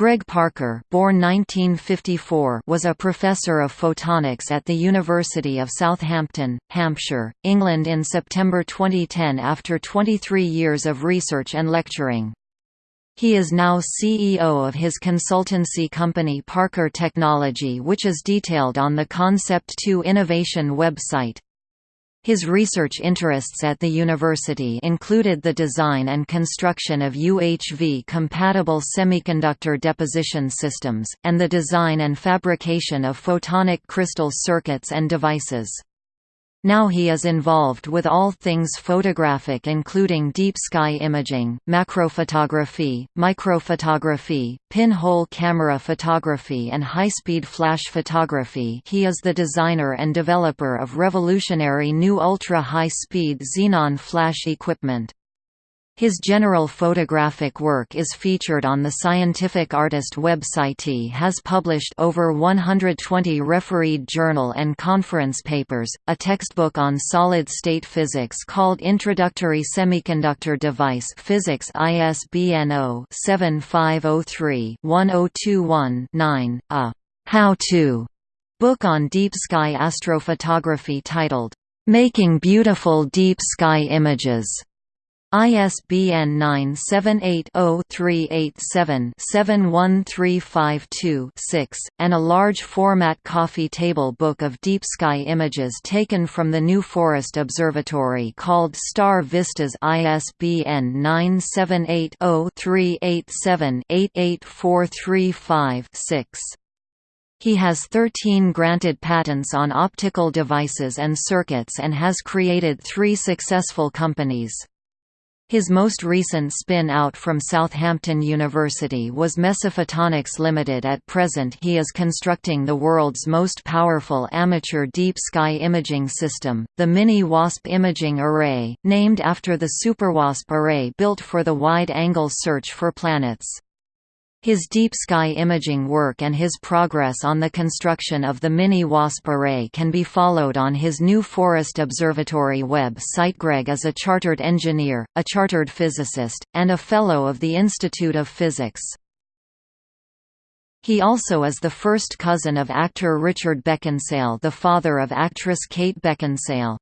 Greg Parker born 1954 was a professor of photonics at the University of Southampton, Hampshire, England in September 2010 after 23 years of research and lecturing. He is now CEO of his consultancy company Parker Technology which is detailed on the Concept 2 Innovation website. His research interests at the university included the design and construction of UHV-compatible semiconductor deposition systems, and the design and fabrication of photonic crystal circuits and devices. Now he is involved with all things photographic including deep sky imaging, macrophotography, microphotography, pinhole camera photography and high-speed flash photography he is the designer and developer of revolutionary new ultra-high-speed xenon flash equipment. His general photographic work is featured on the Scientific Artist website. He has published over 120 refereed journal and conference papers, a textbook on solid-state physics called Introductory Semiconductor Device Physics ISBN 0-7503-1021-9, a how-to book on deep sky astrophotography titled, Making Beautiful Deep Sky Images ISBN 978-0-387-71352-6, and a large-format coffee table book of deep sky images taken from the New Forest Observatory called Star Vistas ISBN 978-0-387-88435-6. He has 13 granted patents on optical devices and circuits and has created three successful companies. His most recent spin-out from Southampton University was Mesophotonics Limited. At present he is constructing the world's most powerful amateur deep sky imaging system, the Mini-WASP Imaging Array, named after the SuperWASP array built for the wide-angle search for planets. His deep sky imaging work and his progress on the construction of the Mini-WASP array can be followed on his New Forest Observatory web site. Greg is a chartered engineer, a chartered physicist, and a Fellow of the Institute of Physics. He also is the first cousin of actor Richard Beckinsale the father of actress Kate Beckinsale.